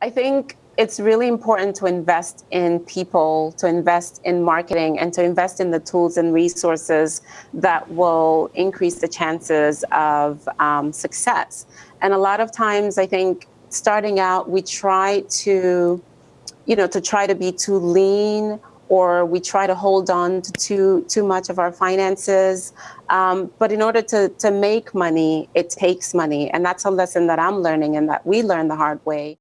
I think it's really important to invest in people, to invest in marketing, and to invest in the tools and resources that will increase the chances of um, success. And a lot of times, I think starting out, we try to, you know, to try to be too lean or we try to hold on to too, too much of our finances. Um, but in order to, to make money, it takes money. And that's a lesson that I'm learning and that we learn the hard way.